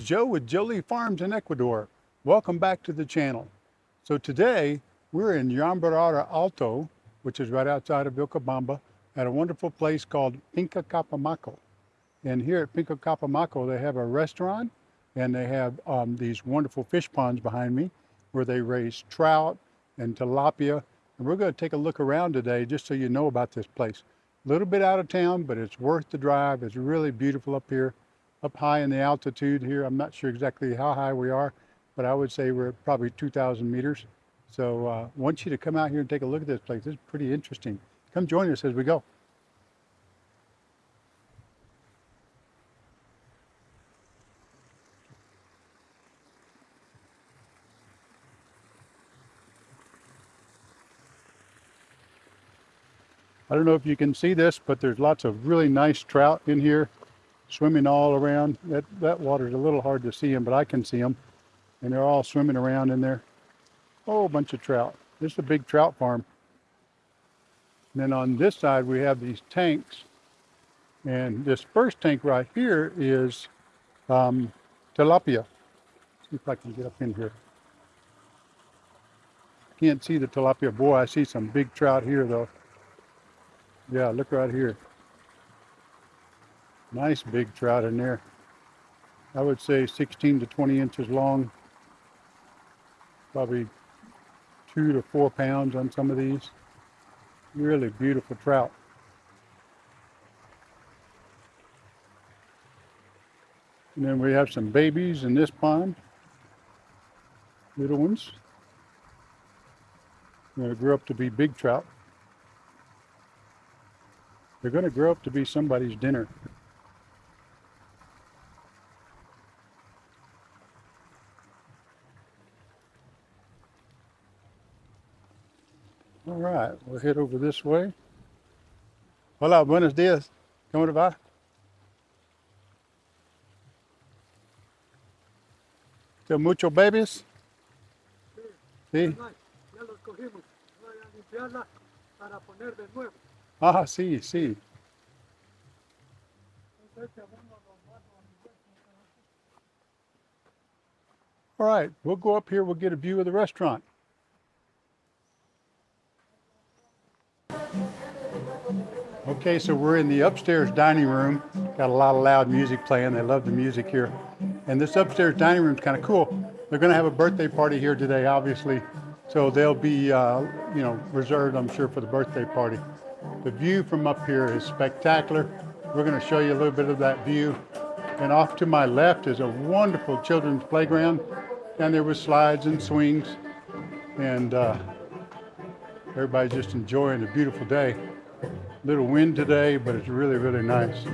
Joe with Jolie Farms in Ecuador. Welcome back to the channel. So today we're in Llambrada Alto, which is right outside of Vilcabamba, at a wonderful place called Finca Capamaco. And here at Finca Capamaco, they have a restaurant and they have um, these wonderful fish ponds behind me where they raise trout and tilapia. And we're going to take a look around today just so you know about this place. A little bit out of town, but it's worth the drive. It's really beautiful up here up high in the altitude here. I'm not sure exactly how high we are, but I would say we're probably 2,000 meters. So uh, I want you to come out here and take a look at this place. Is pretty interesting. Come join us as we go. I don't know if you can see this, but there's lots of really nice trout in here swimming all around. That, that water's a little hard to see them, but I can see them. And they're all swimming around in there. Oh, a bunch of trout. This is a big trout farm. And then on this side, we have these tanks. And this first tank right here is um, tilapia. See if I can get up in here. Can't see the tilapia. Boy, I see some big trout here, though. Yeah, look right here. Nice big trout in there. I would say 16 to 20 inches long. Probably two to four pounds on some of these. Really beautiful trout. And then we have some babies in this pond. Little ones. They're going to grow up to be big trout. They're going to grow up to be somebody's dinner. All right, we'll head over this way. Hola, buenos días. ¿Cómo te va? ¿Qué muchos babies? Sí. Ya los cogimos. Voy a limpiarla para poner de nuevo. Ah, sí, sí. All right, we'll go up here, we'll get a view of the restaurant. Okay, so we're in the upstairs dining room. Got a lot of loud music playing. They love the music here. And this upstairs dining room is kind of cool. They're going to have a birthday party here today, obviously. So they'll be, uh, you know, reserved, I'm sure, for the birthday party. The view from up here is spectacular. We're going to show you a little bit of that view. And off to my left is a wonderful children's playground. And there were slides and swings. And uh, everybody's just enjoying a beautiful day. Little wind today, but it's really, really nice.